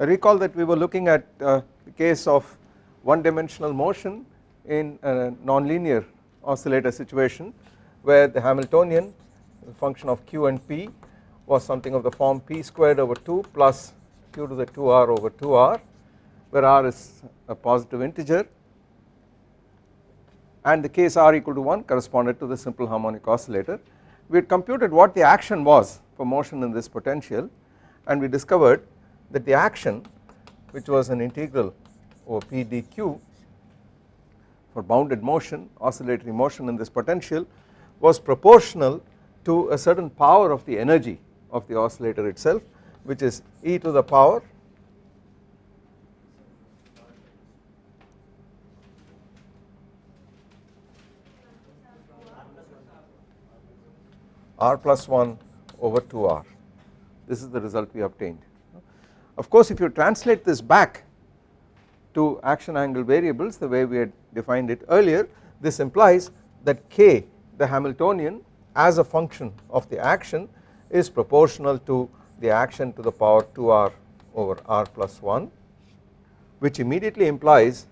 Recall that we were looking at uh, the case of one dimensional motion in a nonlinear oscillator situation where the Hamiltonian the function of q and p was something of the form p squared over 2 plus q to the 2r over 2r where r is a positive integer and the case r equal to 1 corresponded to the simple harmonic oscillator. We had computed what the action was for motion in this potential and we discovered that the action which was an integral over p dq for bounded motion oscillatory motion in this potential was proportional to a certain power of the energy of the oscillator itself which is e to the power r plus 1 over 2r this is the result we obtained. Of course if you translate this back to action angle variables the way we had defined it earlier this implies that k the Hamiltonian as a function of the action is proportional to the action to the power 2r over r plus 1 which immediately implies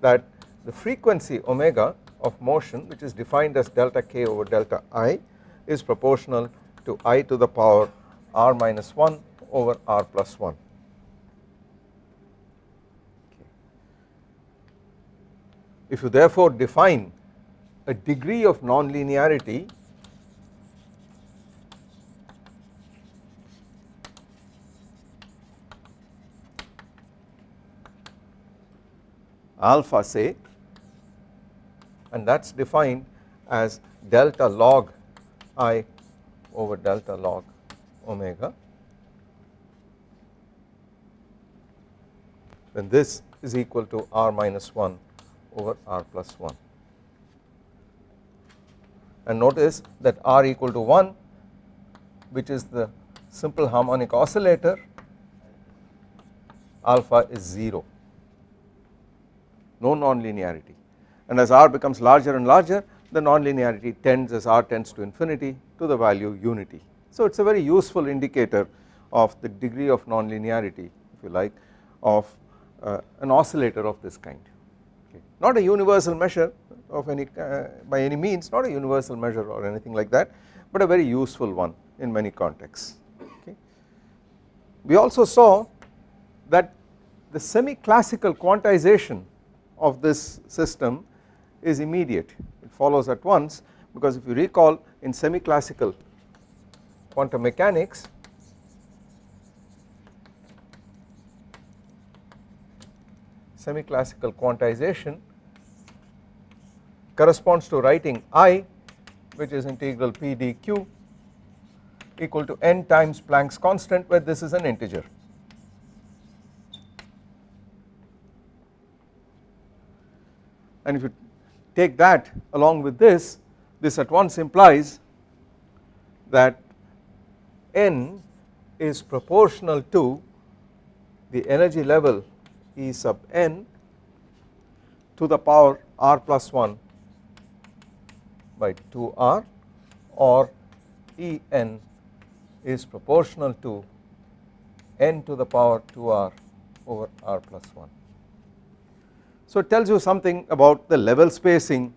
that the frequency omega of motion which is defined as delta k over delta i is proportional to i to the power r minus 1 over r plus 1. If you therefore define a degree of nonlinearity alpha say and that is defined as delta log i over delta log omega. Then this is equal to r minus 1 over r plus 1 and notice that r equal to 1 which is the simple harmonic oscillator alpha is 0 no nonlinearity. And as r becomes larger and larger the nonlinearity tends as r tends to infinity to the value unity. So it is a very useful indicator of the degree of nonlinearity if you like of uh, an oscillator of this kind okay. not a universal measure of any uh, by any means not a universal measure or anything like that but a very useful one in many contexts okay. We also saw that the semi classical quantization of this system is immediate it follows at once because if you recall in semi classical quantum mechanics semi classical quantization corresponds to writing i which is integral p dq equal to n times Planck's constant where this is an integer. And if you take that along with this this at once implies that n is proportional to the energy level E sub n to the power r plus 1 by 2r or En is proportional to n to the power 2r over r plus 1. So it tells you something about the level spacing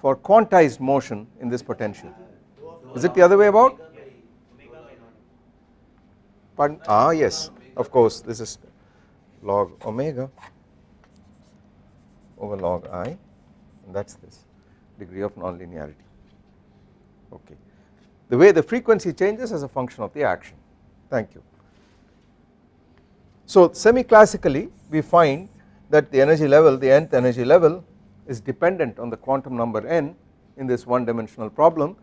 for quantized motion in this potential. Is it the other way about? Pardon? Ah yes of course this is log omega over log i and that is this degree of nonlinearity okay. The way the frequency changes as a function of the action thank you. So semi classically we find that the energy level the nth energy level is dependent on the quantum number n in this one dimensional problem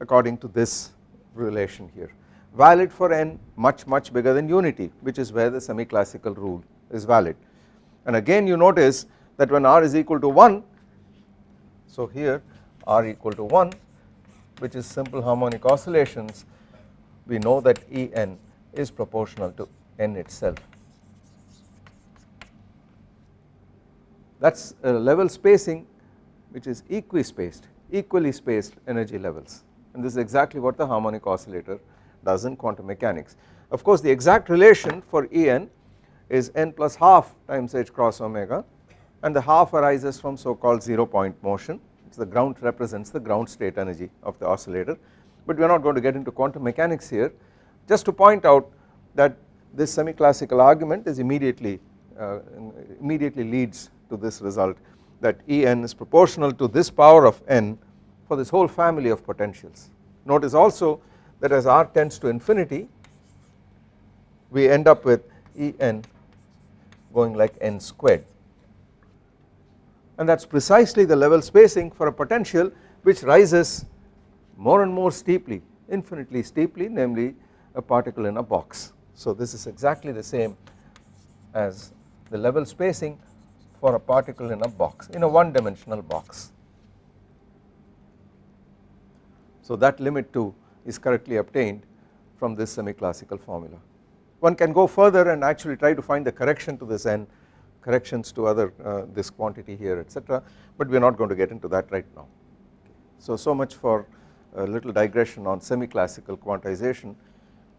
according to this relation here valid for n much much bigger than unity which is where the semi classical rule is valid. And again you notice that when r is equal to 1 so here r equal to 1 which is simple harmonic oscillations we know that En is proportional to n itself. That is a level spacing which is equispaced equally spaced energy levels. And this is exactly what the harmonic oscillator does in quantum mechanics. Of course the exact relation for En is n plus half times h cross omega and the half arises from so called 0 point motion the ground represents the ground state energy of the oscillator. But we are not going to get into quantum mechanics here. Just to point out that this semi classical argument is immediately uh, immediately leads to this result that En is proportional to this power of n for this whole family of potentials. Notice also that as r tends to infinity we end up with En going like n squared and that is precisely the level spacing for a potential which rises more and more steeply infinitely steeply namely a particle in a box. So this is exactly the same as the level spacing for a particle in a box in a one dimensional box. So that limit too is correctly obtained from this semi classical formula. One can go further and actually try to find the correction to this n corrections to other uh, this quantity here etc but we are not going to get into that right now. So, so much for a little digression on semi classical quantization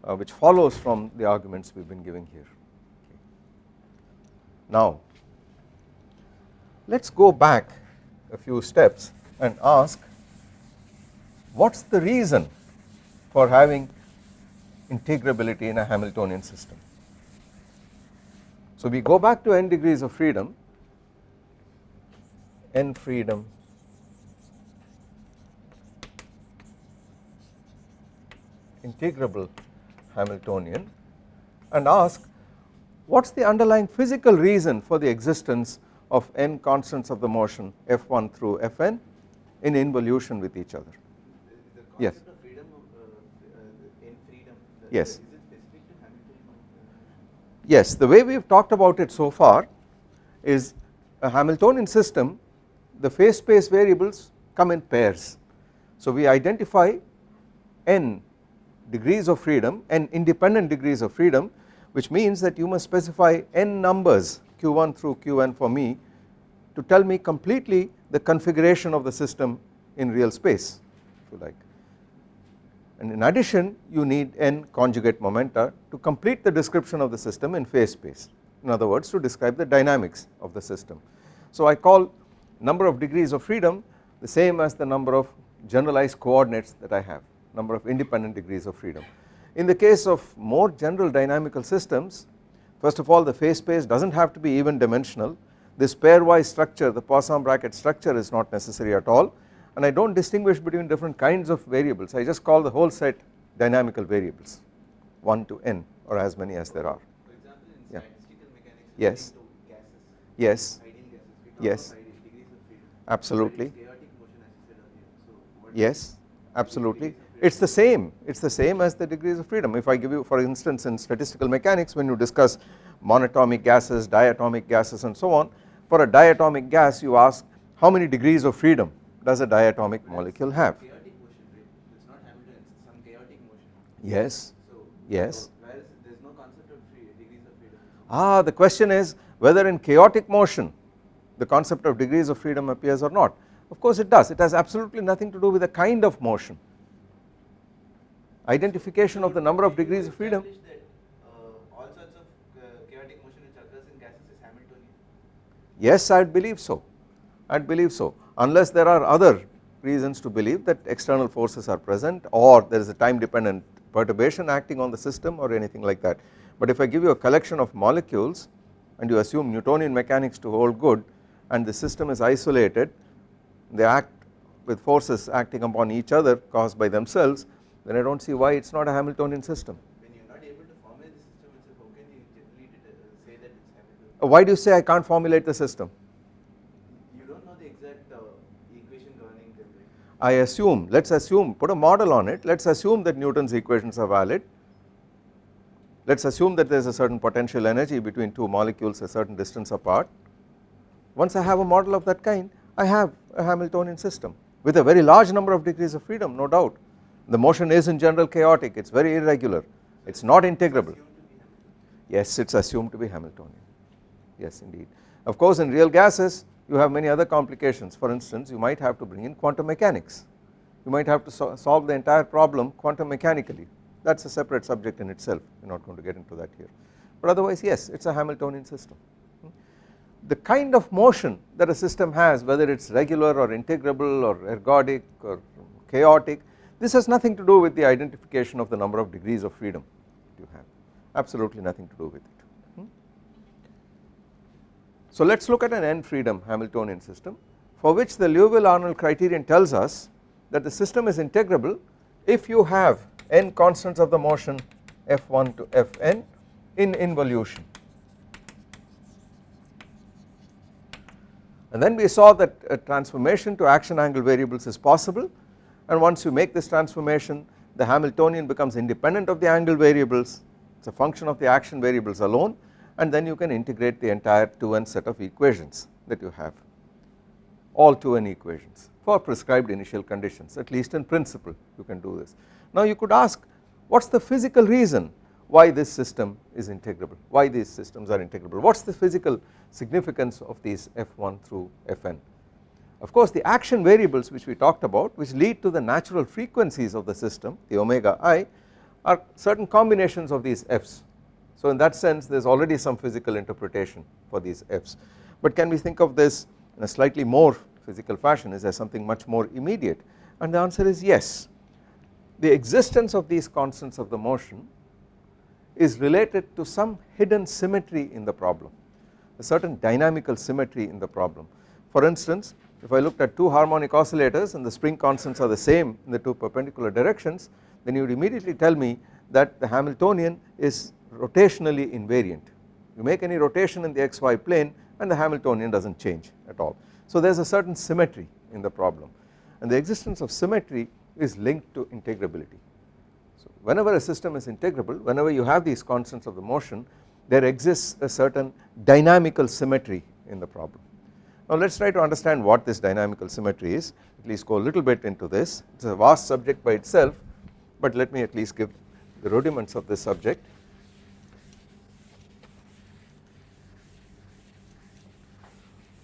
uh, which follows from the arguments we have been giving here. Now let us go back a few steps and ask what is the reason for having integrability in a Hamiltonian system. So we go back to n degrees of freedom, n freedom integrable Hamiltonian and ask what is the underlying physical reason for the existence of n constants of the motion f1 through fn in involution with each other. yes. Yes. Yes, the way we have talked about it so far is a Hamiltonian system the phase space variables come in pairs. So we identify n degrees of freedom n independent degrees of freedom which means that you must specify n numbers q1 through qn for me to tell me completely the configuration of the system in real space if you like and in addition you need n conjugate momenta to complete the description of the system in phase space in other words to describe the dynamics of the system. So I call number of degrees of freedom the same as the number of generalized coordinates that I have number of independent degrees of freedom. In the case of more general dynamical systems first of all the phase space does not have to be even dimensional this pairwise structure the Poisson bracket structure is not necessary at all and I do not distinguish between different kinds of variables I just call the whole set dynamical variables 1 to n or as many as there are. For example in yeah. mechanics yes. gases, yes. Gases, yes. Absolutely. yes, absolutely. It is the same, it is the same as the degrees of freedom. If I give you for instance in statistical mechanics when you discuss monatomic gases, diatomic gases and so on, for a diatomic gas you ask how many degrees of freedom does a diatomic molecule have? Yes, yes. So there is no concept of degrees of freedom. Ah, the question is whether in chaotic motion the concept of degrees of freedom appears or not. Of course it does, it has absolutely nothing to do with the kind of motion. Identification so of the number of degrees of freedom. That, uh, all sorts of uh, chaotic motion which occurs in gases is Hamiltonian? Yes, I believe so, I believe so unless there are other reasons to believe that external forces are present or there is a time dependent perturbation acting on the system or anything like that. But if I give you a collection of molecules and you assume Newtonian mechanics to hold good and the system is isolated they act with forces acting upon each other caused by themselves then I do not see why it is not a Hamiltonian system. When you are not able to formulate the system itself how can you generally uh, say that it is Hamiltonian? Why do you say I can't formulate the system? I assume let us assume put a model on it. Let us assume that Newton's equations are valid. Let us assume that there is a certain potential energy between two molecules a certain distance apart. Once I have a model of that kind I have a Hamiltonian system with a very large number of degrees of freedom no doubt. The motion is in general chaotic. It is very irregular. It is not integrable. Yes it is assumed to be Hamiltonian. Yes indeed. Of course in real gases you have many other complications. For instance you might have to bring in quantum mechanics. You might have to so solve the entire problem quantum mechanically. That is a separate subject in itself. We are not going to get into that here. But otherwise yes it is a Hamiltonian system. Hmm? The kind of motion that a system has whether it is regular or integrable or ergodic or chaotic this has nothing to do with the identification of the number of degrees of freedom you have. Absolutely nothing to do with it. So let us look at an n freedom Hamiltonian system for which the Liouville Arnold criterion tells us that the system is integrable if you have n constants of the motion f1 to fn in involution. And then we saw that a transformation to action angle variables is possible. And once you make this transformation the Hamiltonian becomes independent of the angle variables. It is a function of the action variables alone and then you can integrate the entire 2n set of equations that you have all 2n equations for prescribed initial conditions at least in principle you can do this. Now you could ask what is the physical reason why this system is integrable why these systems are integrable what is the physical significance of these f1 through fn. Of course the action variables which we talked about which lead to the natural frequencies of the system the omega i are certain combinations of these f's. So in that sense there is already some physical interpretation for these f's. But can we think of this in a slightly more physical fashion? Is there something much more immediate? And the answer is yes. The existence of these constants of the motion is related to some hidden symmetry in the problem a certain dynamical symmetry in the problem. For instance if I looked at two harmonic oscillators and the spring constants are the same in the two perpendicular directions then you would immediately tell me that the Hamiltonian is rotationally invariant you make any rotation in the xy plane and the Hamiltonian does not change at all so there is a certain symmetry in the problem and the existence of symmetry is linked to integrability. So whenever a system is integrable whenever you have these constants of the motion there exists a certain dynamical symmetry in the problem. Now let us try to understand what this dynamical symmetry is at least go a little bit into this it is a vast subject by itself but let me at least give the rudiments of this subject.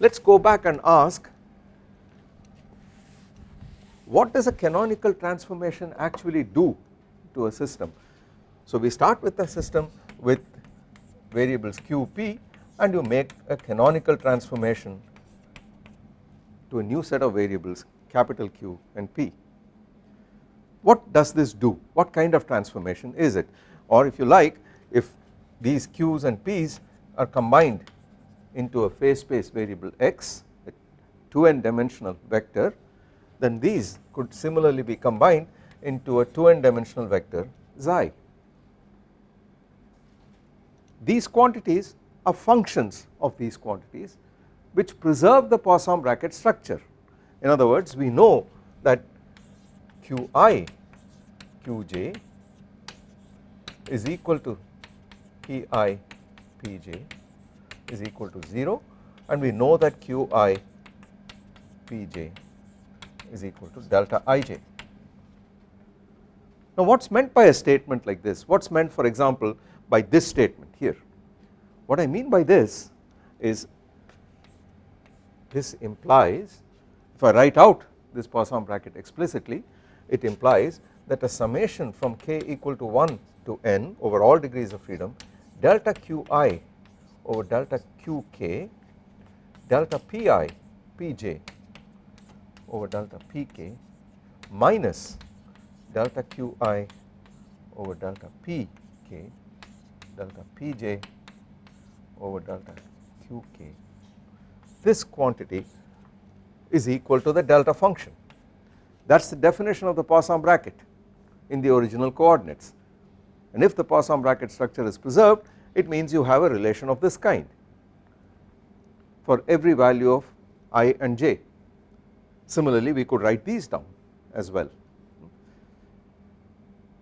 Let us go back and ask what does a canonical transformation actually do to a system. So we start with a system with variables qp and you make a canonical transformation to a new set of variables capital Q and P. What does this do? What kind of transformation is it? Or if you like if these Q's and P's are combined into a phase space variable x a 2n dimensional vector then these could similarly be combined into a 2n dimensional vector xi. These quantities are functions of these quantities which preserve the Poisson bracket structure in other words we know that qi qj is equal to pi pj is equal to 0 and we know that qi pj is equal to delta ij. Now what is meant by a statement like this what is meant for example by this statement here what I mean by this is this implies if I write out this Poisson bracket explicitly it implies that a summation from k equal to 1 to n over all degrees of freedom delta qi over delta qk delta pi pj over delta pk minus delta qi over delta pk delta pj over delta qk this quantity is equal to the delta function. That is the definition of the Poisson bracket in the original coordinates. And if the Poisson bracket structure is preserved it means you have a relation of this kind for every value of i and j. Similarly we could write these down as well.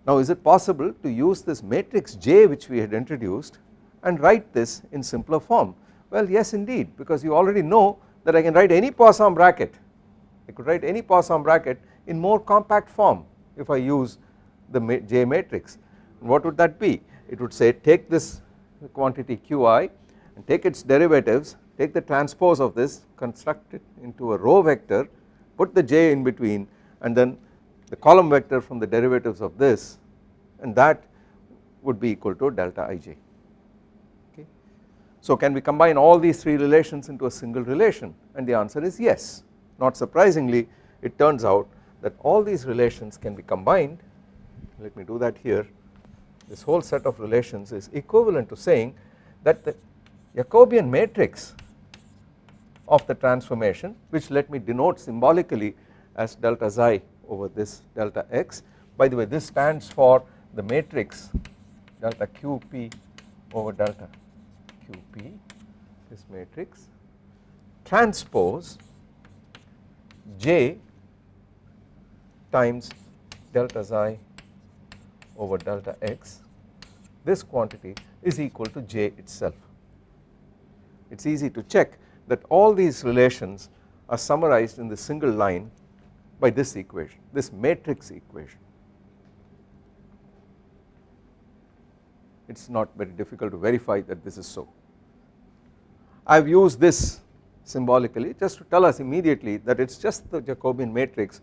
Now is it possible to use this matrix J which we had introduced and write this in simpler form well yes indeed because you already know that I can write any Poisson bracket I could write any Poisson bracket in more compact form if I use the J matrix what would that be it would say take this quantity qi and take its derivatives take the transpose of this construct it into a row vector put the j in between and then the column vector from the derivatives of this and that would be equal to delta ij okay. So can we combine all these three relations into a single relation? And the answer is yes. Not surprisingly it turns out that all these relations can be combined. Let me do that here this whole set of relations is equivalent to saying that the Jacobian matrix of the transformation which let me denote symbolically as delta xi over this delta x. By the way this stands for the matrix delta qp over delta qp this matrix transpose j times delta xi over delta x this quantity is equal to j itself. It is easy to check that all these relations are summarized in the single line by this equation this matrix equation. It is not very difficult to verify that this is so. I have used this symbolically just to tell us immediately that it is just the Jacobian matrix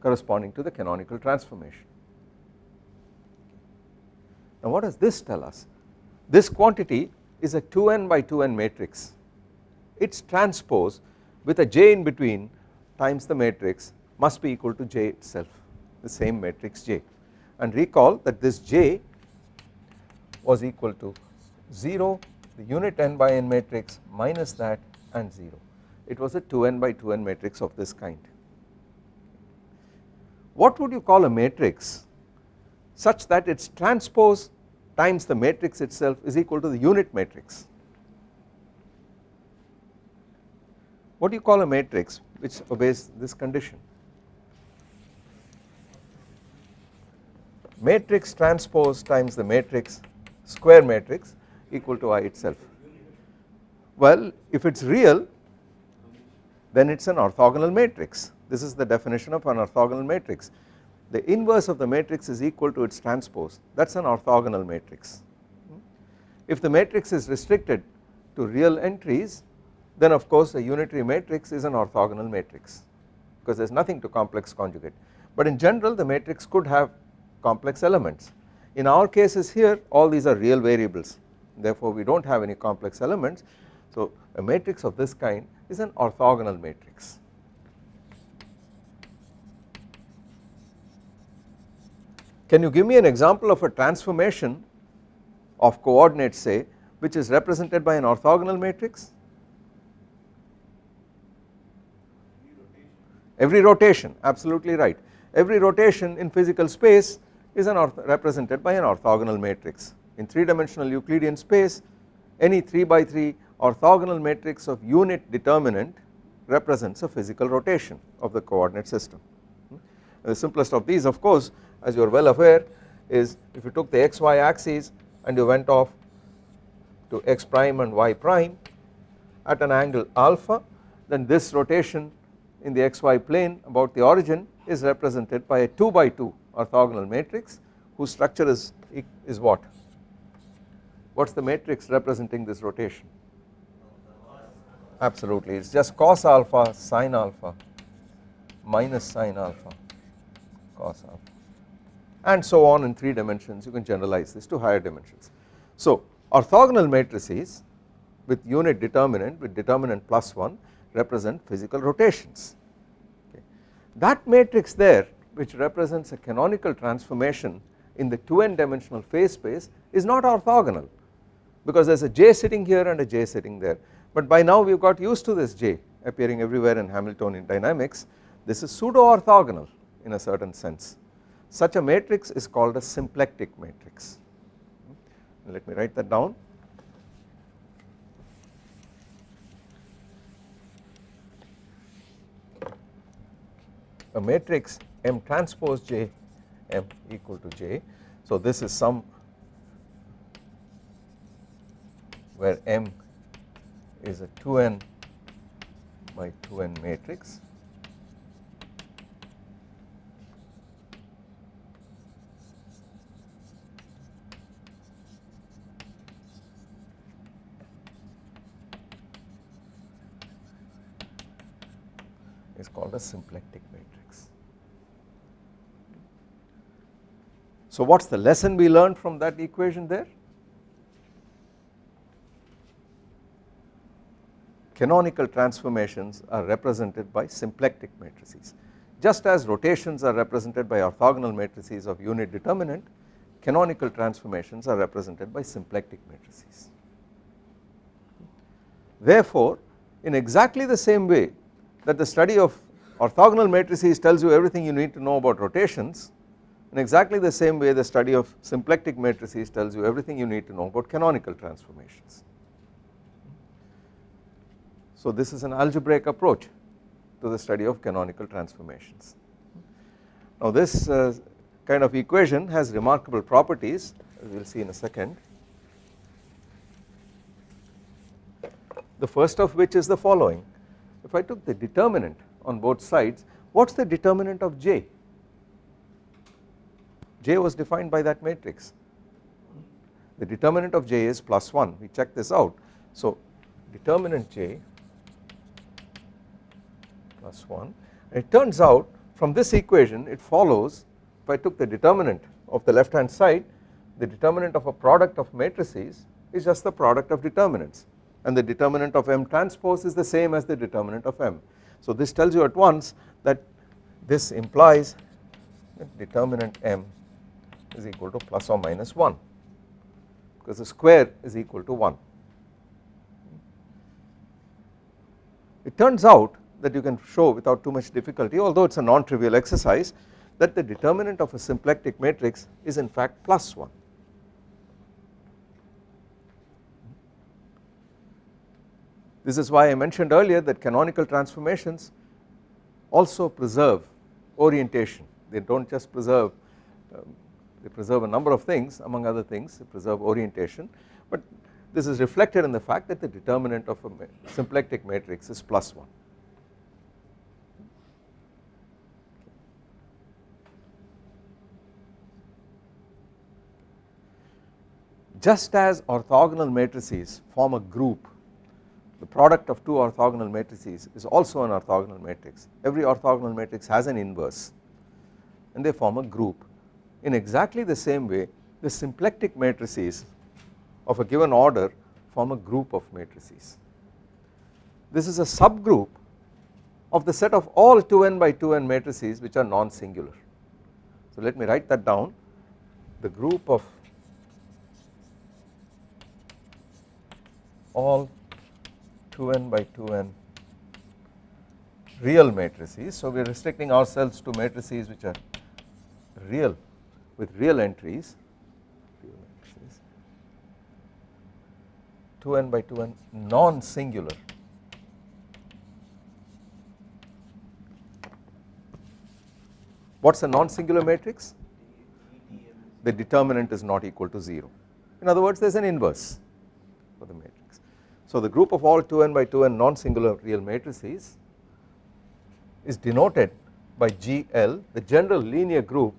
corresponding to the canonical transformation. Now what does this tell us? This quantity is a 2n by 2n matrix its transpose with a j in between times the matrix must be equal to j itself the same matrix j and recall that this j was equal to 0 the unit n by n matrix minus that and 0 it was a 2n by 2n matrix of this kind. What would you call a matrix such that its transpose times the matrix itself is equal to the unit matrix. What do you call a matrix which obeys this condition? Matrix transpose times the matrix square matrix equal to I itself. Well if it is real then it is an orthogonal matrix. This is the definition of an orthogonal matrix the inverse of the matrix is equal to its transpose. That is an orthogonal matrix. If the matrix is restricted to real entries then of course a unitary matrix is an orthogonal matrix because there is nothing to complex conjugate. But in general the matrix could have complex elements. In our cases here all these are real variables. Therefore we do not have any complex elements. So a matrix of this kind is an orthogonal matrix. Can you give me an example of a transformation of coordinates say which is represented by an orthogonal matrix? every rotation. Absolutely right. Every rotation in physical space is an represented by an orthogonal matrix. In 3 dimensional Euclidean space any 3 by 3 orthogonal matrix of unit determinant represents a physical rotation of the coordinate system. Hmm? The simplest of these of course as you are well aware is if you took the xy axes and you went off to x prime and y prime at an angle alpha then this rotation in the xy plane about the origin is represented by a 2 by 2 orthogonal matrix whose structure is, is what? What is the matrix representing this rotation? Absolutely it is just cos alpha sin alpha minus sin alpha cos alpha and so on in 3 dimensions you can generalize this to higher dimensions. So orthogonal matrices with unit determinant with determinant plus 1 represent physical rotations. Okay. That matrix there which represents a canonical transformation in the 2n dimensional phase space is not orthogonal because there is a j sitting here and a j sitting there but by now we have got used to this j appearing everywhere in Hamiltonian dynamics this is pseudo orthogonal in a certain sense such a matrix is called a symplectic matrix. Hmm? Let me write that down. A matrix M transpose J M equal to J. So this is some where M is a 2n by 2n matrix is called a symplectic matrix. So what is the lesson we learned from that equation there? Canonical transformations are represented by symplectic matrices. Just as rotations are represented by orthogonal matrices of unit determinant, canonical transformations are represented by symplectic matrices. Therefore, in exactly the same way that the study of orthogonal matrices tells you everything you need to know about rotations, in exactly the same way the study of symplectic matrices tells you everything you need to know about canonical transformations. So this is an algebraic approach to the study of canonical transformations. Now this uh, kind of equation has remarkable properties we will see in a second. The first of which is the following if I took the determinant on both sides what is the determinant of J? J was defined by that matrix. The determinant of J is plus 1 we check this out. So determinant J plus 1 it turns out from this equation it follows if I took the determinant of the left hand side the determinant of a product of matrices is just the product of determinants. And the determinant of M transpose is the same as the determinant of M. So this tells you at once that this implies that determinant M is equal to plus or minus 1 because the square is equal to 1. It turns out that you can show without too much difficulty although it is a non-trivial exercise that the determinant of a symplectic matrix is in fact plus 1. This is why I mentioned earlier that canonical transformations also preserve orientation they do not just preserve um, they preserve a number of things among other things they preserve orientation but this is reflected in the fact that the determinant of a symplectic matrix is plus 1. Just as orthogonal matrices form a group the product of two orthogonal matrices is also an orthogonal matrix every orthogonal matrix has an inverse and they form a group in exactly the same way the symplectic matrices of a given order form a group of matrices. This is a subgroup of the set of all 2n by 2n matrices which are non-singular. So let me write that down the group of all 2n by 2n real matrices. So we are restricting ourselves to matrices which are real with real entries. 2n by 2n non-singular. What is a non-singular matrix? The determinant is not equal to 0 in other words there is an inverse for the matrix so the group of all 2n by 2n non-singular real matrices is denoted by GL the general linear group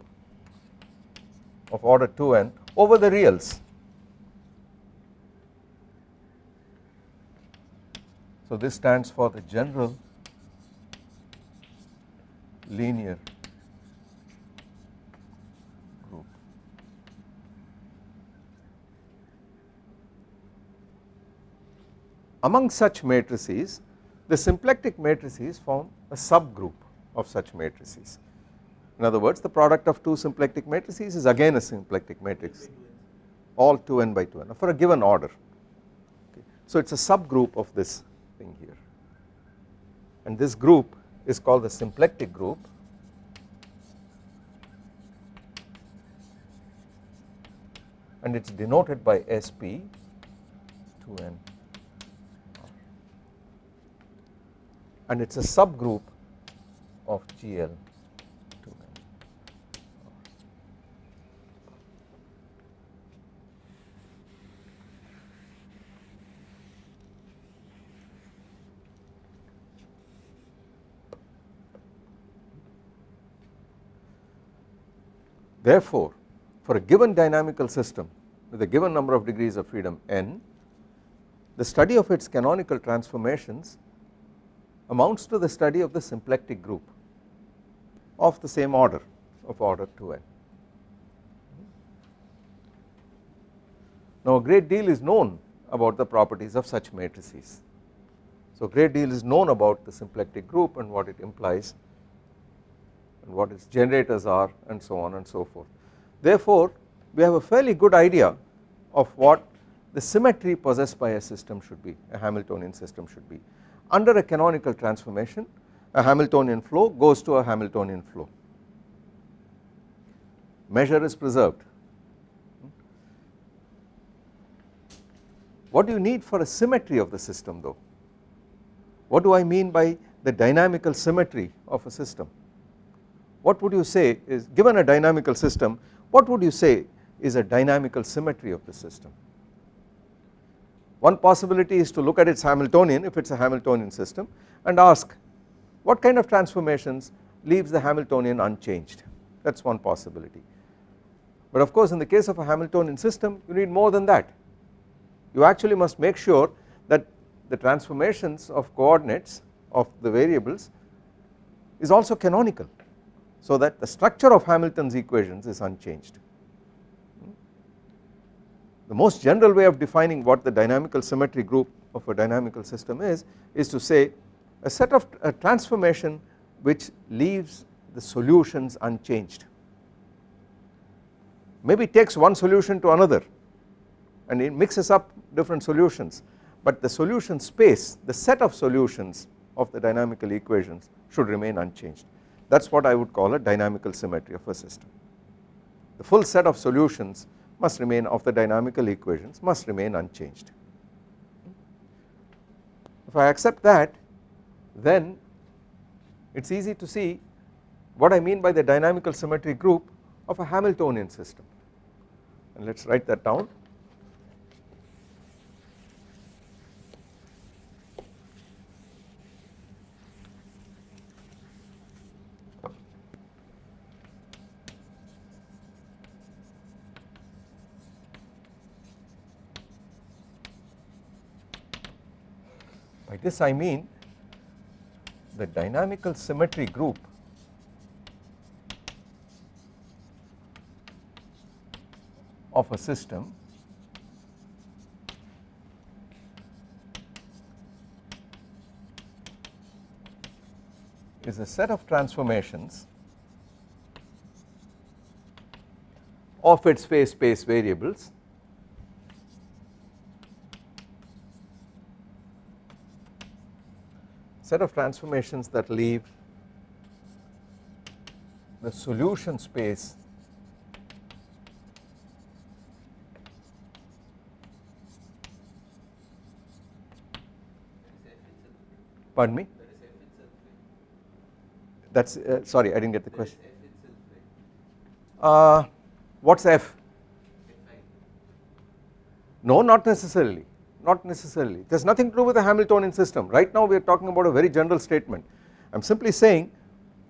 of order 2n over the reals. So this stands for the general linear group. Among such matrices the symplectic matrices form a subgroup of such matrices. In other words the product of two symplectic matrices is again a symplectic matrix all 2n by 2n for a given order. Okay. So it is a subgroup of this thing here. And this group is called the symplectic group. And it is denoted by SP 2n and it is a subgroup of GL Therefore, for a given dynamical system with a given number of degrees of freedom n, the study of its canonical transformations amounts to the study of the symplectic group of the same order of order 2n. Now a great deal is known about the properties of such matrices. So a great deal is known about the symplectic group and what it implies and what its generators are and so on and so forth. Therefore we have a fairly good idea of what the symmetry possessed by a system should be a Hamiltonian system should be. Under a canonical transformation a Hamiltonian flow goes to a Hamiltonian flow measure is preserved. What do you need for a symmetry of the system though? What do I mean by the dynamical symmetry of a system? What would you say is given a dynamical system what would you say is a dynamical symmetry of the system? One possibility is to look at its Hamiltonian if it is a Hamiltonian system and ask what kind of transformations leaves the Hamiltonian unchanged that is one possibility. But of course in the case of a Hamiltonian system you need more than that you actually must make sure that the transformations of coordinates of the variables is also canonical so that the structure of Hamilton's equations is unchanged. The most general way of defining what the dynamical symmetry group of a dynamical system is is to say a set of a transformation which leaves the solutions unchanged maybe takes one solution to another and it mixes up different solutions but the solution space the set of solutions of the dynamical equations should remain unchanged that is what I would call a dynamical symmetry of a system. The full set of solutions must remain of the dynamical equations must remain unchanged. If I accept that then it is easy to see what I mean by the dynamical symmetry group of a Hamiltonian system and let us write that down. By this I mean the dynamical symmetry group of a system is a set of transformations of its phase space variables set of transformations that leave the solution space Pardon me? That is uh, sorry I did not get the question. Uh, what is F? No not necessarily not necessarily. There is nothing to do with the Hamiltonian system. Right now we are talking about a very general statement. I am simply saying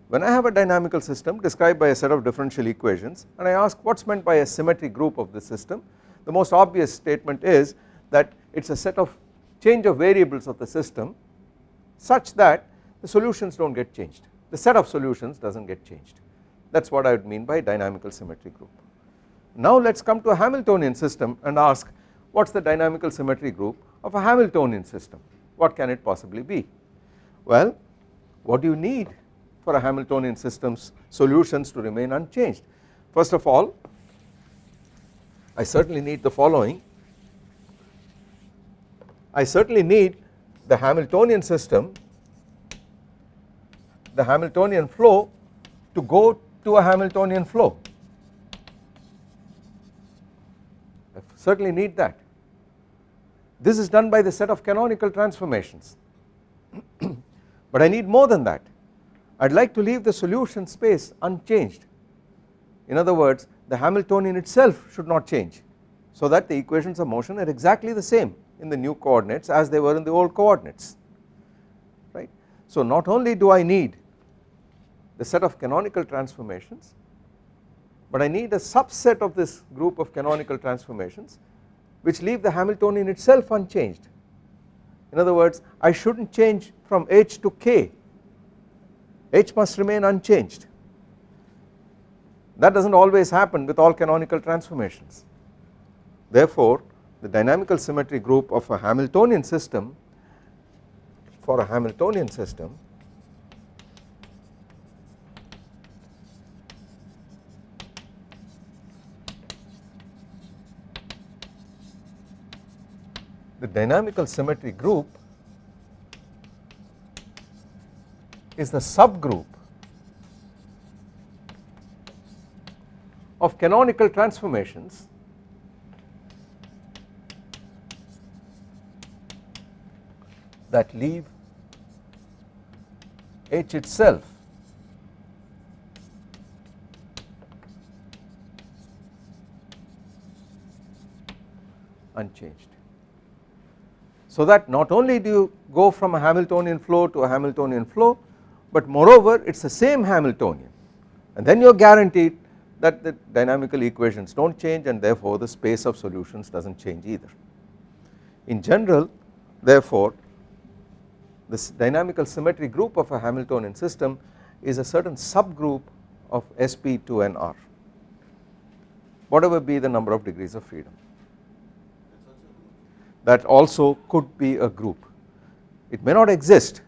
when I have a dynamical system described by a set of differential equations and I ask what is meant by a symmetry group of the system the most obvious statement is that it is a set of change of variables of the system such that the solutions do not get changed. The set of solutions does not get changed. That is what I would mean by dynamical symmetry group. Now let us come to a Hamiltonian system and ask what is the dynamical symmetry group of a Hamiltonian system? What can it possibly be? Well what do you need for a Hamiltonian system's solutions to remain unchanged? First of all I certainly need the following. I certainly need the Hamiltonian system the Hamiltonian flow to go to a Hamiltonian flow I certainly need that. This is done by the set of canonical transformations. But I need more than that. I would like to leave the solution space unchanged. In other words the Hamiltonian itself should not change so that the equations of motion are exactly the same in the new coordinates as they were in the old coordinates. Right. So not only do I need the set of canonical transformations but I need a subset of this group of canonical transformations which leave the Hamiltonian itself unchanged. In other words I should not change from h to k. H must remain unchanged. That does not always happen with all canonical transformations. Therefore the dynamical symmetry group of a Hamiltonian system for a Hamiltonian system the dynamical symmetry group is the subgroup of canonical transformations that leave H itself unchanged. So that not only do you go from a Hamiltonian flow to a Hamiltonian flow but moreover it is the same Hamiltonian and then you are guaranteed that the dynamical equations do not change and therefore the space of solutions does not change either. In general therefore this dynamical symmetry group of a Hamiltonian system is a certain subgroup of SP2NR whatever be the number of degrees of freedom that also could be a group. It may not exist.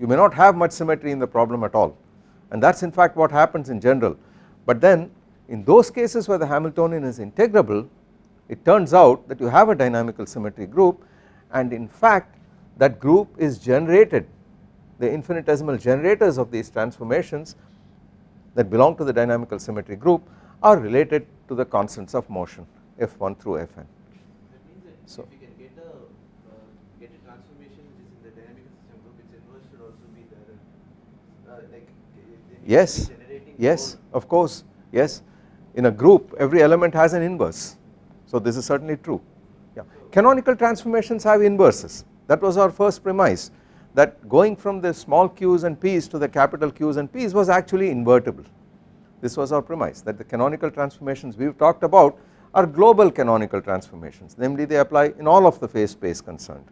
You may not have much symmetry in the problem at all. And that is in fact what happens in general. But then in those cases where the Hamiltonian is integrable it turns out that you have a dynamical symmetry group. And in fact that group is generated. The infinitesimal generators of these transformations that belong to the dynamical symmetry group are related to the constants of motion f1 through fn. That means that So- if you can get a uh, get a transformation which is in the dynamic system group, its inverse should also be there. Uh, like uh, then you Yes, yes of course. Yes. In a group every element has an inverse. So this is certainly true. Yeah. Canonical transformations have inverses. That was our first premise that going from the small q's and p's to the capital q's and p's was actually invertible. This was our premise that the canonical transformations we have talked about are global canonical transformations. Namely they apply in all of the phase space concerned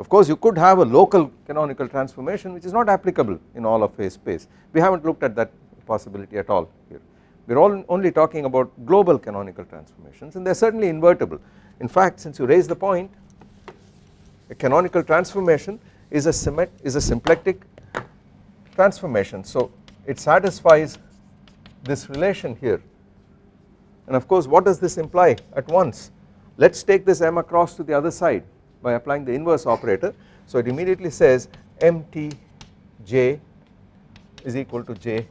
of course you could have a local canonical transformation which is not applicable in all of phase space. We have not looked at that possibility at all here. We are all only talking about global canonical transformations and they are certainly invertible. In fact since you raise the point a canonical transformation is a symmet is a symplectic transformation. So it satisfies this relation here. And of course what does this imply at once? Let us take this m across to the other side by applying the inverse operator. So it immediately says mtj is equal to j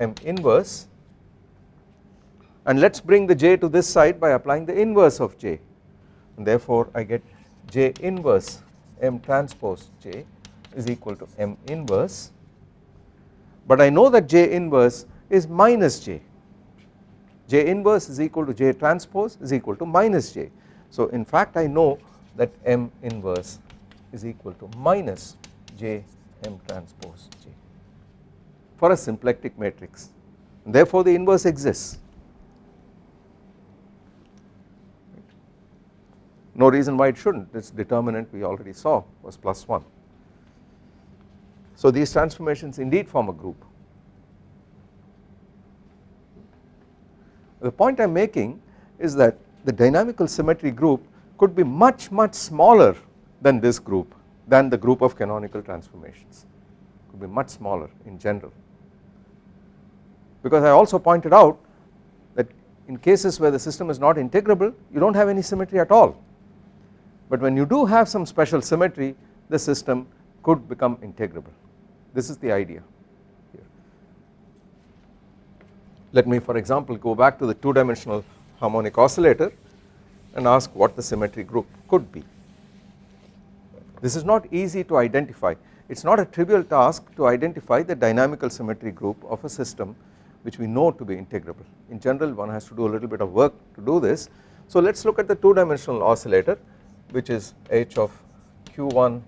m inverse. And let us bring the j to this side by applying the inverse of j. And therefore I get j inverse m transpose j is equal to m inverse. But I know that j inverse is minus j. J inverse is equal to j transpose is equal to minus j. So in fact I know that m inverse is equal to minus j m transpose j for a symplectic matrix. Therefore the inverse exists. No reason why it should not this determinant we already saw was plus 1 so these transformations indeed form a group. The point I am making is that the dynamical symmetry group could be much much smaller than this group than the group of canonical transformations. Could be much smaller in general. Because I also pointed out that in cases where the system is not integrable you do not have any symmetry at all. But when you do have some special symmetry the system could become integrable. This is the idea here. Let me for example go back to the two dimensional harmonic oscillator and ask what the symmetry group could be. This is not easy to identify. It is not a trivial task to identify the dynamical symmetry group of a system which we know to be integrable. In general one has to do a little bit of work to do this. So let us look at the two dimensional oscillator which is h of q1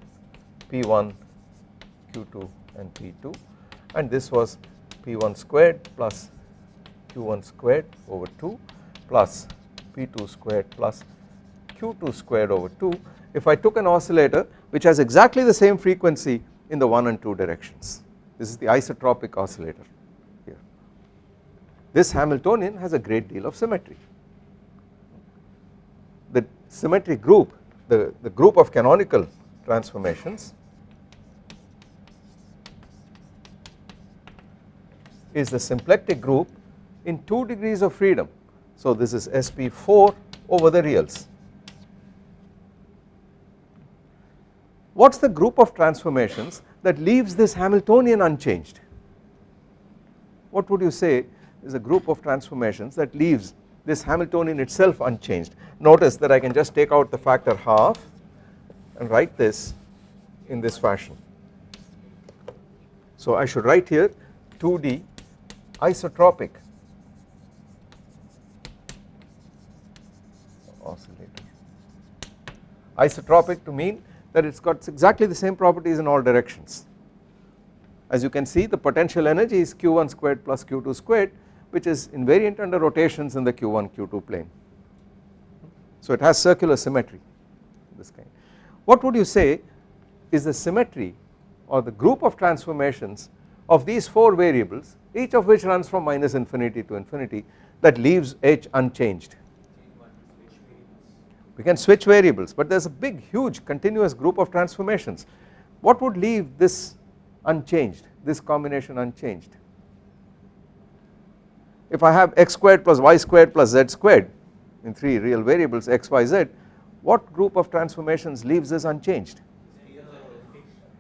p1 q2 and p2 and this was p1 squared plus q1 squared over 2 plus p2 squared plus q2 squared over 2 if I took an oscillator which has exactly the same frequency in the 1 and 2 directions. This is the isotropic oscillator here. This Hamiltonian has a great deal of symmetry. The symmetry group the, the group of canonical transformations is the symplectic group in 2 degrees of freedom. So this is SP4 over the reals. What is the group of transformations that leaves this Hamiltonian unchanged? What would you say is a group of transformations that leaves this Hamiltonian itself unchanged. Notice that I can just take out the factor half and write this in this fashion. So I should write here 2D isotropic oscillator. Isotropic to mean that it has got exactly the same properties in all directions. As you can see the potential energy is q1 squared plus q2 squared which is invariant under rotations in the q1 q2 plane. So it has circular symmetry this kind. What would you say is the symmetry or the group of transformations of these 4 variables each of which runs from minus infinity to infinity that leaves H unchanged. We can switch variables but there is a big huge continuous group of transformations. What would leave this unchanged this combination unchanged? if I have x squared plus y squared plus z squared in 3 real variables x, y, z what group of transformations leaves this unchanged?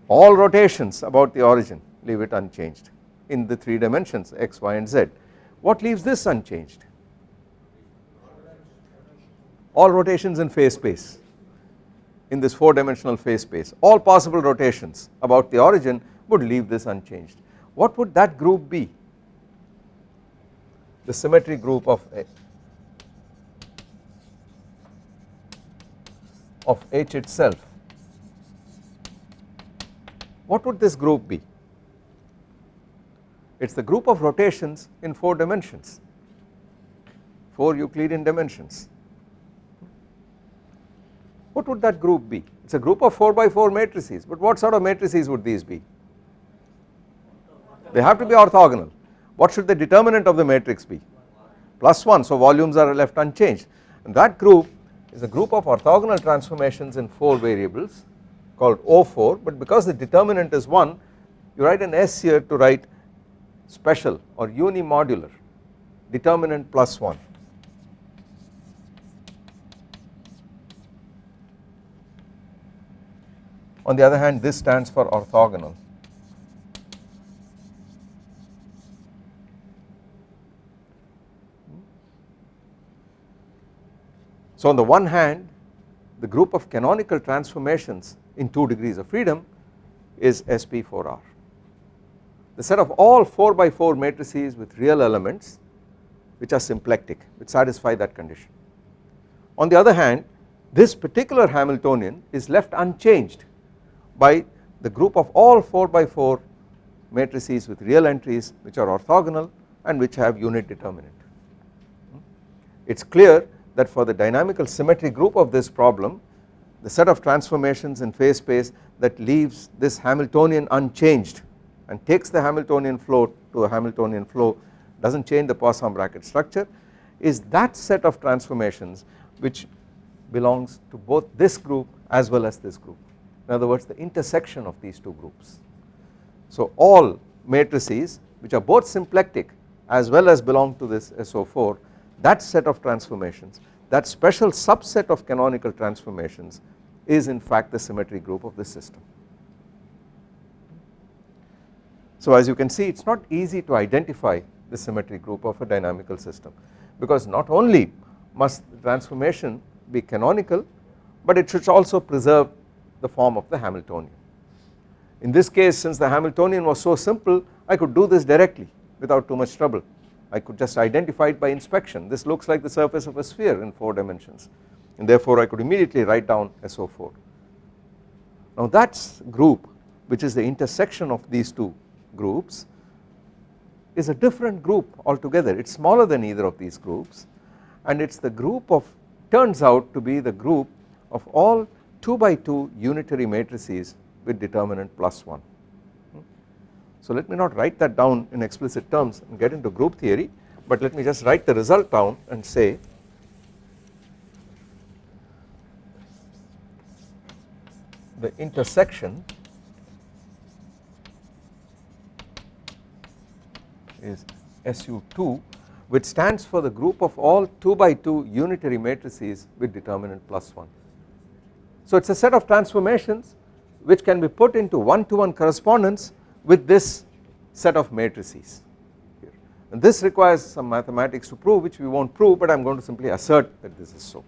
All rotations about the origin leave it unchanged in the 3 dimensions x, y and z. What leaves this unchanged? All rotations in phase space in this 4 dimensional phase space all possible rotations about the origin would leave this unchanged. What would that group be? the symmetry group of A of H itself what would this group be it is the group of rotations in 4 dimensions 4 Euclidean dimensions what would that group be? It is a group of 4 by 4 matrices but what sort of matrices would these be? They have to be orthogonal. What should the determinant of the matrix be? Plus 1 so volumes are left unchanged. And that group is a group of orthogonal transformations in 4 variables called O4 but because the determinant is 1 you write an S here to write special or unimodular determinant plus 1 on the other hand this stands for orthogonal So on the one hand the group of canonical transformations in 2 degrees of freedom is SP4R. The set of all 4 by 4 matrices with real elements which are symplectic which satisfy that condition. On the other hand this particular Hamiltonian is left unchanged by the group of all 4 by 4 matrices with real entries which are orthogonal and which have unit determinant. Hmm? It is clear that for the dynamical symmetry group of this problem the set of transformations in phase space that leaves this Hamiltonian unchanged and takes the Hamiltonian flow to a Hamiltonian flow does not change the Poisson bracket structure is that set of transformations which belongs to both this group as well as this group in other words the intersection of these two groups. So all matrices which are both symplectic as well as belong to this SO4 that set of transformations that special subset of canonical transformations is in fact the symmetry group of this system. So as you can see it is not easy to identify the symmetry group of a dynamical system because not only must the transformation be canonical but it should also preserve the form of the Hamiltonian. In this case since the Hamiltonian was so simple I could do this directly without too much trouble I could just identify it by inspection this looks like the surface of a sphere in 4 dimensions and therefore I could immediately write down SO4. Now that group which is the intersection of these two groups is a different group altogether it is smaller than either of these groups and it is the group of turns out to be the group of all 2 by 2 unitary matrices with determinant plus 1. So let me not write that down in explicit terms and get into group theory but let me just write the result down and say the intersection is SU2 which stands for the group of all 2 by 2 unitary matrices with determinant plus 1. So it is a set of transformations which can be put into one to one correspondence with this set of matrices here and this requires some mathematics to prove which we will not prove but I am going to simply assert that this is so.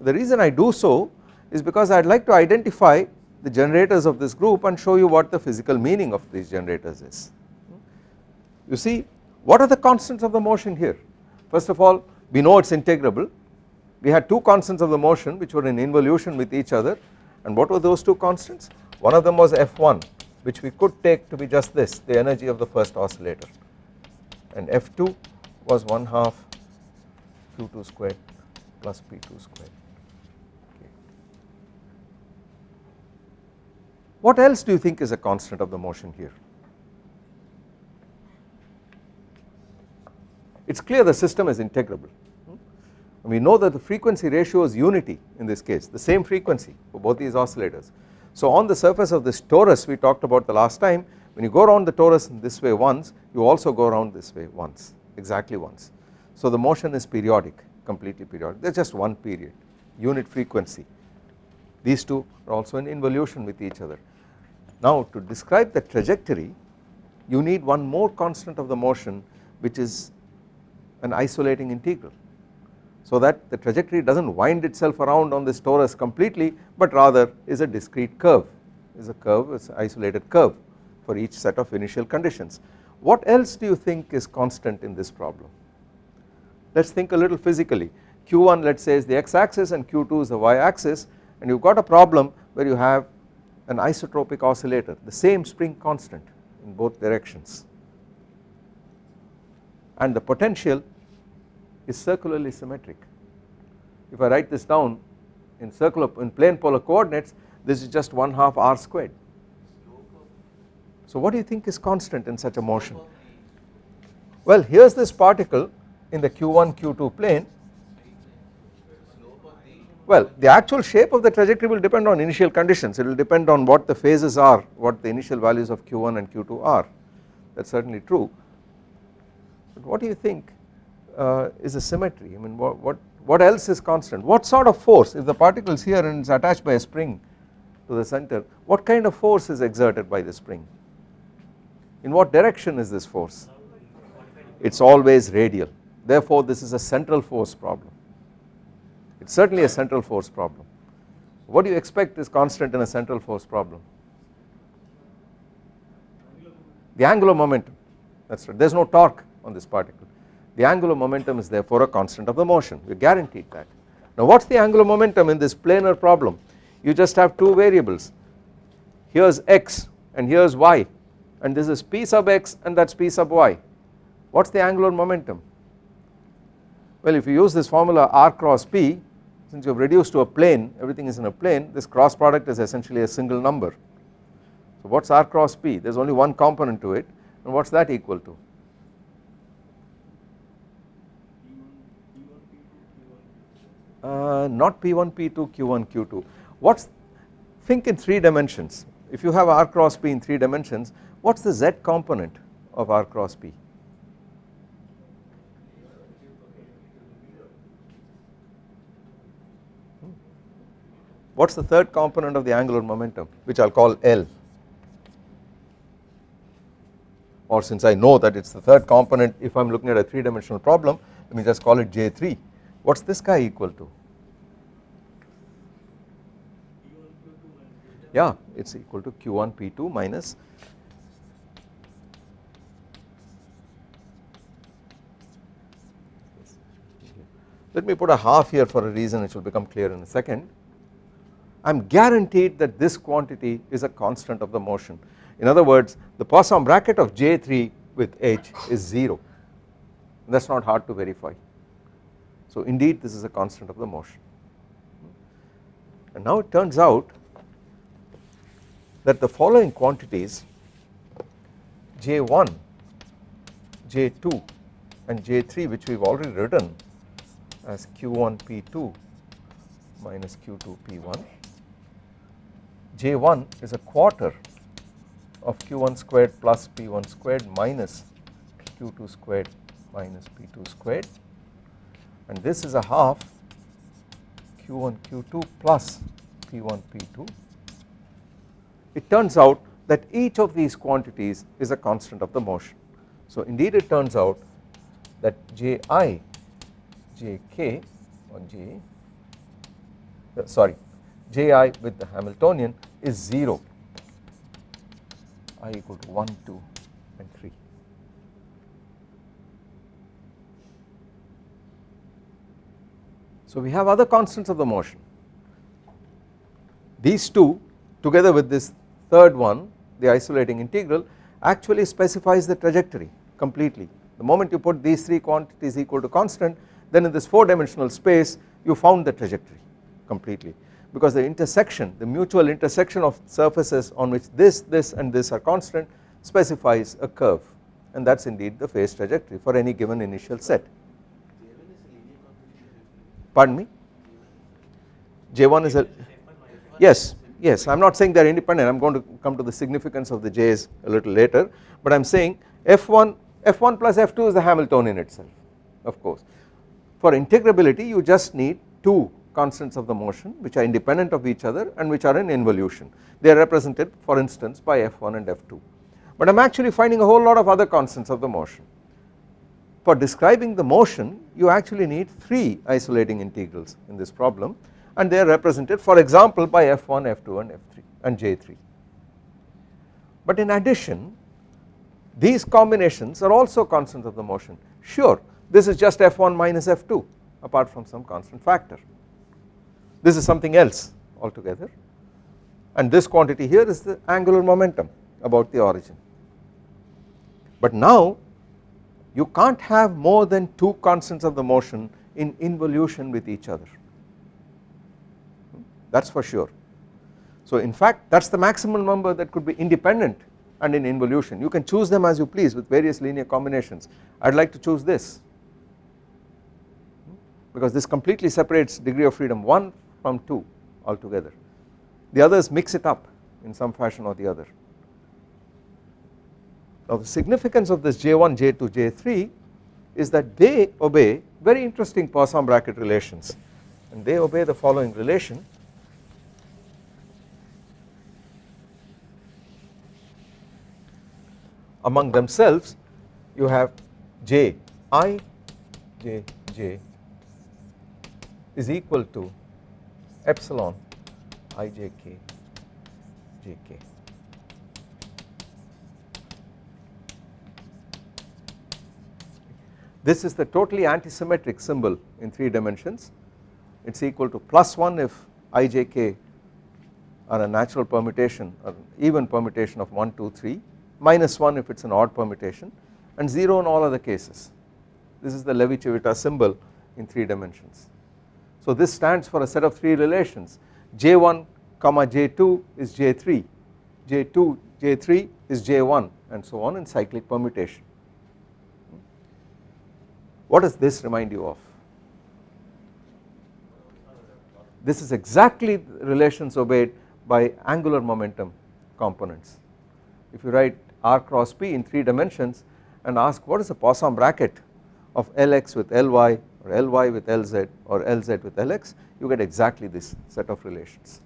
The reason I do so is because I would like to identify the generators of this group and show you what the physical meaning of these generators is. You see what are the constants of the motion here first of all we know it is integrable we had two constants of the motion which were in involution with each other. And what were those two constants? One of them was F1 which we could take to be just this the energy of the first oscillator. And F2 was 1 half q2 squared plus p2 squared. What else do you think is a constant of the motion here? It is clear the system is integrable we know that the frequency ratio is unity in this case the same frequency for both these oscillators. So on the surface of this torus we talked about the last time when you go around the torus in this way once you also go around this way once exactly once. So the motion is periodic completely periodic there is just one period unit frequency these two are also in involution with each other. Now to describe the trajectory you need one more constant of the motion which is an isolating integral so that the trajectory does not wind itself around on this torus completely but rather is a discrete curve is a curve is an isolated curve for each set of initial conditions. What else do you think is constant in this problem? Let us think a little physically q1 let us say is the x axis and q2 is the y axis and you have got a problem where you have an isotropic oscillator the same spring constant in both directions and the potential is circularly symmetric. If I write this down in circular in plane polar coordinates this is just 1 half r squared. So what do you think is constant in such a motion? Well here is this particle in the q1 q2 plane well the actual shape of the trajectory will depend on initial conditions it will depend on what the phases are what the initial values of q1 and q2 are that is certainly true but what do you think uh, is a symmetry. I mean what, what, what else is constant? What sort of force if the particle is here and it is attached by a spring to the center what kind of force is exerted by the spring? In what direction is this force? It is always radial. Therefore this is a central force problem. It is certainly a central force problem. What do you expect is constant in a central force problem? The angular momentum. That is right. There is no torque on this particle the angular momentum is therefore a constant of the motion we guaranteed that. Now what is the angular momentum in this planar problem? You just have two variables. Here is x and here is y. And this is p sub x and that is p sub y. What is the angular momentum? Well if you use this formula r cross p since you have reduced to a plane everything is in a plane this cross product is essentially a single number. So what is r cross p? There is only one component to it. And what is that equal to uh, not P1, P2, Q1, Q2. What's think in 3 dimensions if you have R cross P in 3 dimensions what is the Z component of R cross P? What is the third component of the angular momentum which I will call L or since I know that it is the third component if I am looking at a 3 dimensional problem let me just call it J3 what is this guy equal to? Yeah, it is equal to Q1 P2 minus let me put a half here for a reason which will become clear in a second. I am guaranteed that this quantity is a constant of the motion in other words the Poisson bracket of J3 with H is 0 that is not hard to verify so indeed this is a constant of the motion. And now it turns out that the following quantities J1, J2 and J3 which we have already written as Q1 P2 minus Q2 P1 J1 is a quarter of q1 squared plus p1 squared minus q2 squared minus p2 squared and this is a half q1 q2 plus p1 p2 it turns out that each of these quantities is a constant of the motion. So indeed it turns out that Ji, Jk or J uh, sorry Ji with the Hamiltonian is 0 i equal to 1, 2 and 3. So we have other constants of the motion. These two together with this third one the isolating integral actually specifies the trajectory completely. The moment you put these three quantities equal to constant then in this 4 dimensional space you found the trajectory completely. Because the intersection the mutual intersection of surfaces on which this this and this are constant specifies a curve. And that is indeed the phase trajectory for any given initial set. Pardon me? J1 is a yes yes. I am not saying they are independent. I am going to come to the significance of the J's a little later. But I am saying F1 F1 plus F2 is the Hamiltonian itself of course. For integrability you just need two constants of the motion which are independent of each other and which are in involution. They are represented for instance by F1 and F2 but I am actually finding a whole lot of other constants of the motion. For describing the motion you actually need 3 isolating integrals in this problem and they are represented for example by F1, F2 and F3 and J3. But in addition these combinations are also constants of the motion sure this is just F1 minus F2 apart from some constant factor this is something else altogether and this quantity here is the angular momentum about the origin. But now you can't have more than two constants of the motion in involution with each other. That is for sure. So in fact that is the maximum number that could be independent and in involution. You can choose them as you please with various linear combinations. I would like to choose this. Because this completely separates degree of freedom 1 from 2 altogether. The others mix it up in some fashion or the other. Now the significance of this J1, J2, J3 is that they obey very interesting Poisson bracket relations and they obey the following relation among themselves you have J i J J is equal to epsilon i j k j k. This is the totally antisymmetric symbol in 3 dimensions it is equal to plus 1 if i j k are a natural permutation or even permutation of 1 2 3 minus 1 if it is an odd permutation and 0 in all other cases this is the Levi-Civita symbol in 3 dimensions. So this stands for a set of 3 relations J1 comma J2 is J3 J2 J3 is J1 and so on in cyclic permutation. What does this remind you of? This is exactly relations obeyed by angular momentum components. If you write r cross p in 3 dimensions and ask what is the Poisson bracket of Lx with Ly or Ly with Lz or Lz with Lx you get exactly this set of relations.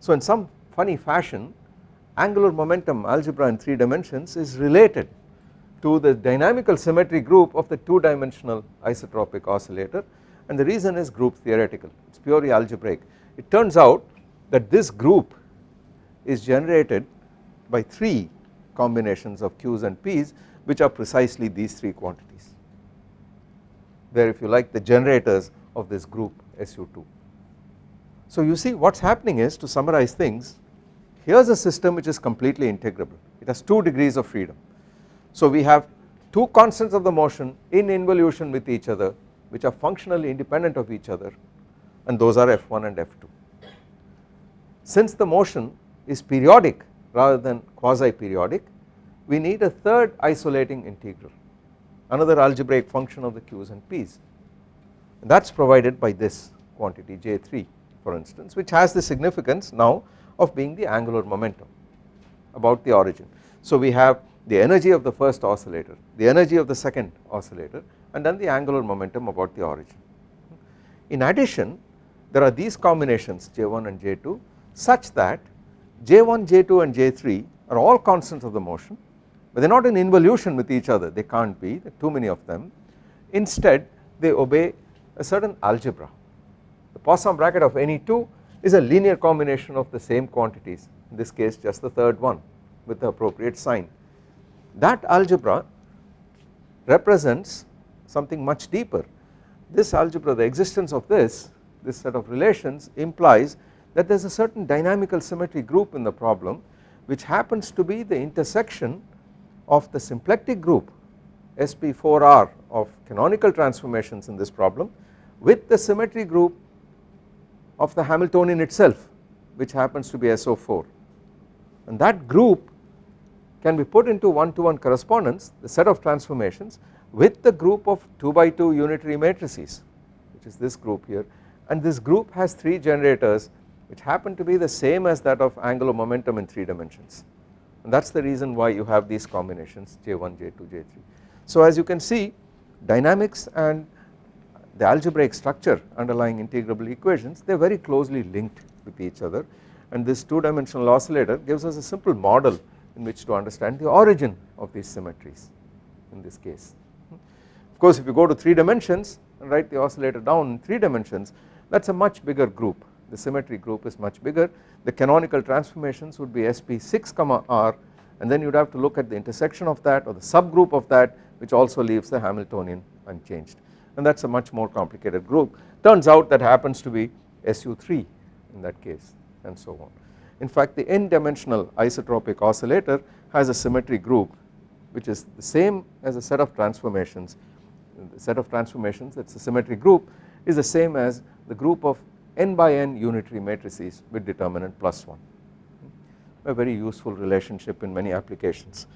So in some funny fashion angular momentum algebra in 3 dimensions is related to the dynamical symmetry group of the 2 dimensional isotropic oscillator and the reason is group theoretical it is purely algebraic. It turns out that this group is generated by 3 combinations of Q's and P's which are precisely these 3 quantities where if you like the generators of this group SU2. So you see what is happening is to summarize things here is a system which is completely integrable it has 2 degrees of freedom. So we have 2 constants of the motion in involution with each other which are functionally independent of each other and those are F1 and F2. Since the motion is periodic rather than quasi periodic we need a third isolating integral another algebraic function of the q's and p's and that is provided by this quantity j3 for instance which has the significance now of being the angular momentum about the origin. So we have the energy of the first oscillator, the energy of the second oscillator and then the angular momentum about the origin. In addition there are these combinations J1 and J2 such that J1, J2 and J3 are all constants of the motion but they are not in involution with each other. They can't be too many of them. Instead they obey a certain algebra. The Poisson bracket of any two is a linear combination of the same quantities in this case just the third one with the appropriate sign that algebra represents something much deeper. This algebra the existence of this this set of relations implies that there is a certain dynamical symmetry group in the problem which happens to be the intersection of the symplectic group sp4r of canonical transformations in this problem with the symmetry group of the Hamiltonian itself which happens to be SO4 and that group can be put into one to one correspondence the set of transformations with the group of 2 by 2 unitary matrices which is this group here. And this group has 3 generators which happen to be the same as that of angular momentum in 3 dimensions. And that is the reason why you have these combinations J1, J2, J3. So as you can see dynamics and the algebraic structure underlying integrable equations they are very closely linked with each other. And this 2 dimensional oscillator gives us a simple model in which to understand the origin of these symmetries in this case. Of course if you go to 3 dimensions and write the oscillator down in 3 dimensions that is a much bigger group the symmetry group is much bigger the canonical transformations would be sp6 comma r and then you would have to look at the intersection of that or the subgroup of that which also leaves the Hamiltonian unchanged and that is a much more complicated group turns out that happens to be SU3 in that case and so on. In fact the n dimensional isotropic oscillator has a symmetry group which is the same as a set of transformations. The set of transformations that is a symmetry group is the same as the group of n by n unitary matrices with determinant plus 1 a very useful relationship in many applications.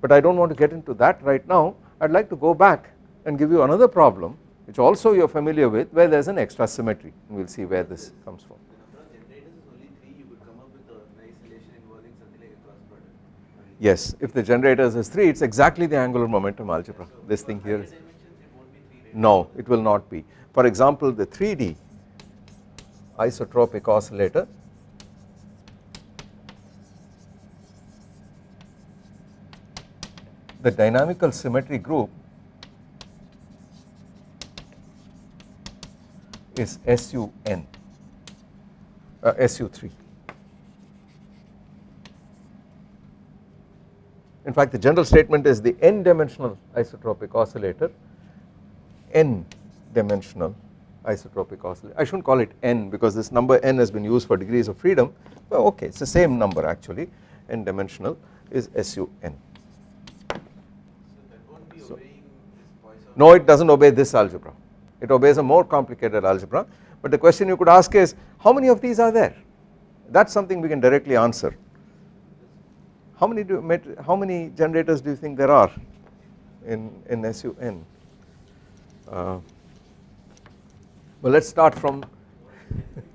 But I do not want to get into that right now. I would like to go back and give you another problem which also you are familiar with where there is an extra symmetry and we will see where this comes from. The number of generators is only 3 you could come up with a nice relation involving something like a cross product. Right? Yes if the generators is 3 it is exactly the angular momentum algebra. This thing here higher is dimensions it 3 no it will not be. For example the 3D isotropic oscillator the dynamical symmetry group is SUN uh, SU3 in fact the general statement is the n dimensional isotropic oscillator n dimensional isotropic oscillator. I should not call it n because this number n has been used for degrees of freedom. But okay it is the same number actually. N dimensional is SUN. Poisson. No it does not obey this algebra. It obeys a more complicated algebra. But the question you could ask is how many of these are there? That is something we can directly answer how many do how many generators do you think there are in in SUN uh, well let us start from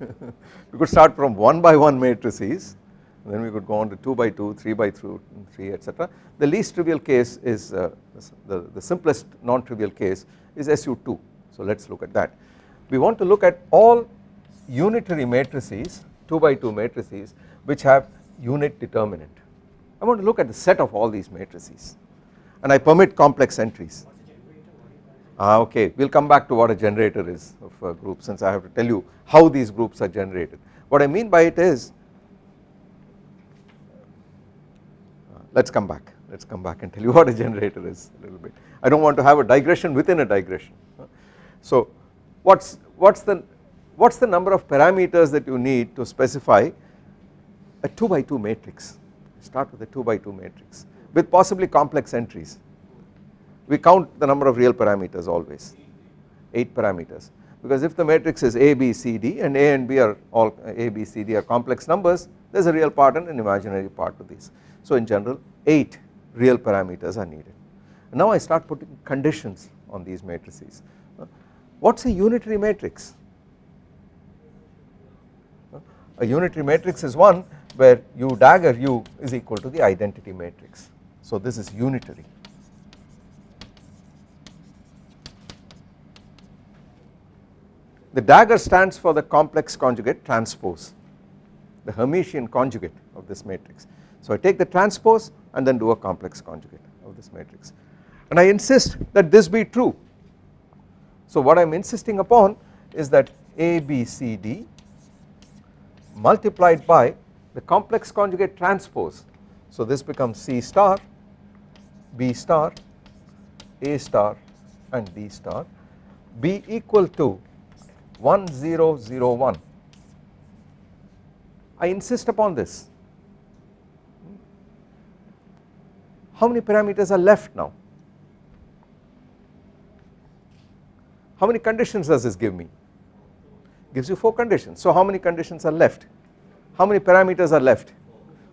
we could start from 1 by 1 matrices then we could go on to 2 by 2 3 by 2 3 etc the least trivial case is uh, the, the simplest non-trivial case is SU2 so let us look at that. We want to look at all unitary matrices 2 by 2 matrices which have unit determinant I want to look at the set of all these matrices and I permit complex entries Ah, okay, we will come back to what a generator is of a group since I have to tell you how these groups are generated. What I mean by it is, let us come back, let us come back and tell you what a generator is a little bit. I do not want to have a digression within a digression. So what is what's the what's the number of parameters that you need to specify a 2 by 2 matrix start with a 2 by 2 matrix with possibly complex entries. We count the number of real parameters always 8 parameters because if the matrix is A B C D and A and B are all A B C D are complex numbers there is a real part and an imaginary part to these. So in general 8 real parameters are needed. Now I start putting conditions on these matrices. What is a unitary matrix? A unitary matrix is one where u dagger u is equal to the identity matrix. So this is unitary. The dagger stands for the complex conjugate transpose the Hermitian conjugate of this matrix. So I take the transpose and then do a complex conjugate of this matrix and I insist that this be true. So what I am insisting upon is that A, B, C, D multiplied by the complex conjugate transpose. So this becomes C star, B star, A star and D star B equal to 1001 I insist upon this. How many parameters are left now? How many conditions does this give me? Gives you 4 conditions. So how many conditions are left? How many parameters are left?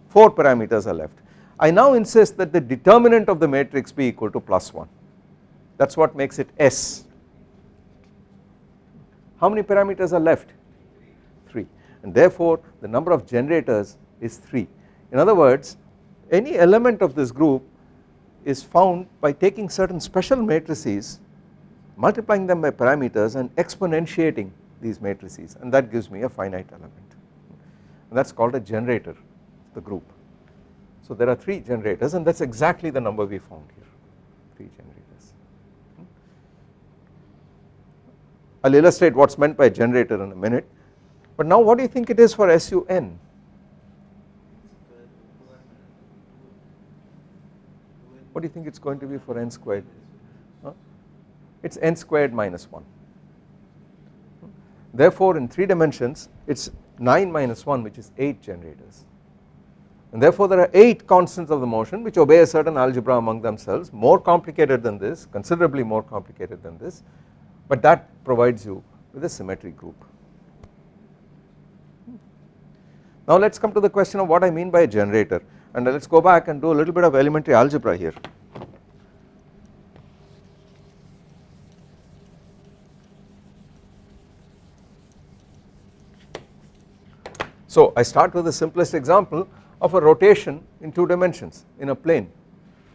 4 parameters are left. I now insist that the determinant of the matrix be equal to plus 1 that is what makes it S. How many parameters are left? 3 and therefore the number of generators is 3. In other words any element of this group is found by taking certain special matrices multiplying them by parameters and exponentiating these matrices and that gives me a finite element and that is called a generator the group. So there are 3 generators and that is exactly the number we found here 3 generators. Hmm? I will illustrate what is meant by generator in a minute but now what do you think it is for SUN? What do you think it is going to be for n squared? Huh? It is n squared minus 1. Hmm? Therefore in 3 dimensions it is 9 minus 1 which is 8 generators and therefore there are 8 constants of the motion which obey a certain algebra among themselves more complicated than this considerably more complicated than this but that provides you with a symmetry group. Now let us come to the question of what I mean by a generator and let us go back and do a little bit of elementary algebra here. So I start with the simplest example of a rotation in 2 dimensions in a plane.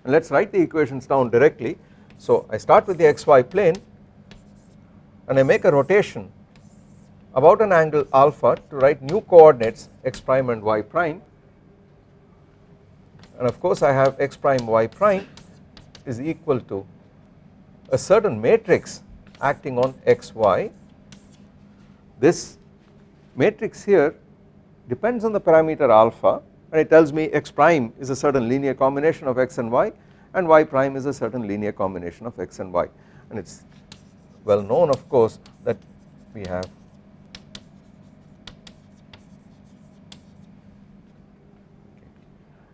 And let us write the equations down directly. So I start with the xy plane and I make a rotation about an angle alpha to write new coordinates x prime and y prime. And of course I have x prime y prime is equal to a certain matrix acting on xy this matrix here depends on the parameter alpha and it tells me x prime is a certain linear combination of x and y and y prime is a certain linear combination of x and y and it is well known of course that we have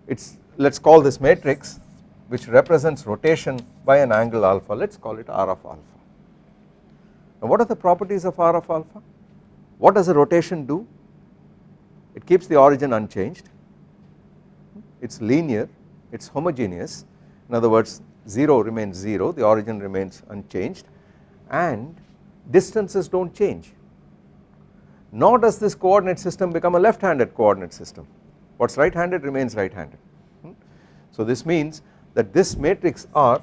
it's let us call this matrix which represents rotation by an angle alpha let us call it R of alpha. Now what are the properties of R of alpha? What does a rotation do? It keeps the origin unchanged, it is linear, it is homogeneous. In other words 0 remains 0 the origin remains unchanged. And distances do not change. Nor does this coordinate system become a left handed coordinate system. What is right handed remains right handed. Hmm? So this means that this matrix R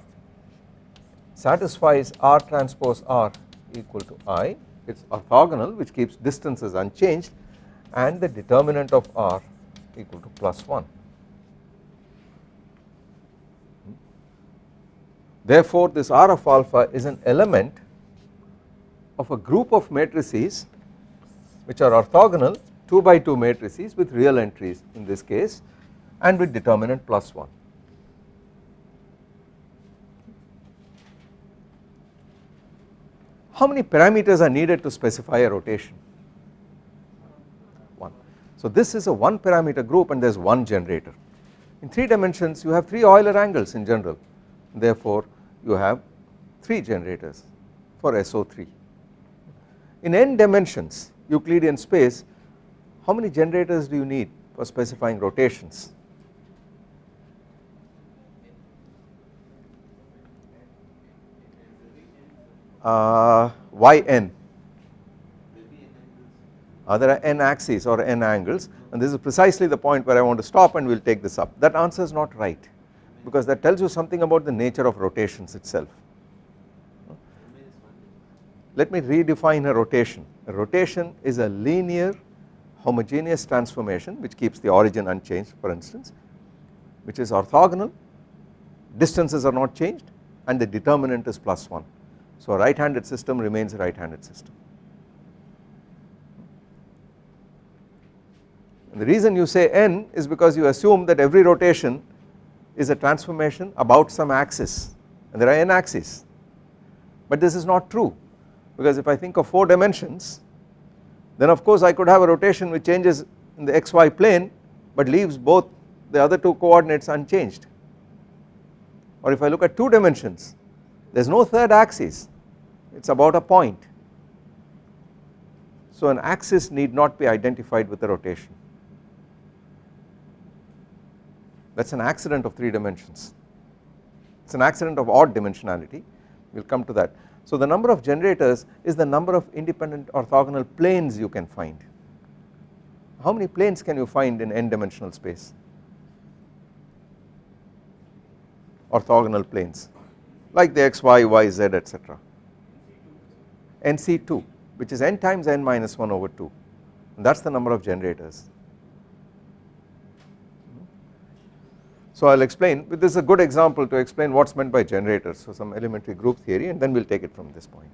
satisfies R transpose R equal to I. It is orthogonal which keeps distances unchanged and the determinant of R equal to plus 1. Hmm? Therefore this R of alpha is an element of a group of matrices which are orthogonal 2 by 2 matrices with real entries in this case and with determinant plus 1. How many parameters are needed to specify a rotation? 1. So this is a 1 parameter group and there is 1 generator. In 3 dimensions you have 3 Euler angles in general therefore you have 3 generators for SO3. In n dimensions Euclidean space how many generators do you need for specifying rotations? Uh, yn. Uh, there are n axes or n angles and this is precisely the point where I want to stop and we will take this up that answer is not right because that tells you something about the nature of rotations itself. Let me redefine a rotation, a rotation is a linear homogeneous transformation which keeps the origin unchanged for instance which is orthogonal distances are not changed and the determinant is plus 1. So a right handed system remains a right handed system. And the reason you say n is because you assume that every rotation is a transformation about some axis and there are n axes. But this is not true because if I think of 4 dimensions then of course I could have a rotation which changes in the xy plane but leaves both the other two coordinates unchanged. Or if I look at 2 dimensions there is no third axis it is about a point. So an axis need not be identified with the rotation that is an accident of 3 dimensions it is an accident of odd dimensionality we will come to that. So the number of generators is the number of independent orthogonal planes you can find. How many planes can you find in n dimensional space? Orthogonal planes like the x, y, y, z etc. NC2 which is n times n minus 1 over 2 that is the number of generators. So I will explain. This is a good example to explain what is meant by generators. So some elementary group theory and then we will take it from this point.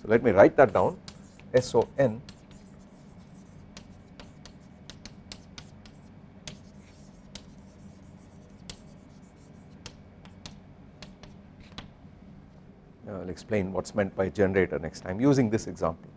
So let me write that down. SON I will explain what is meant by generator next time using this example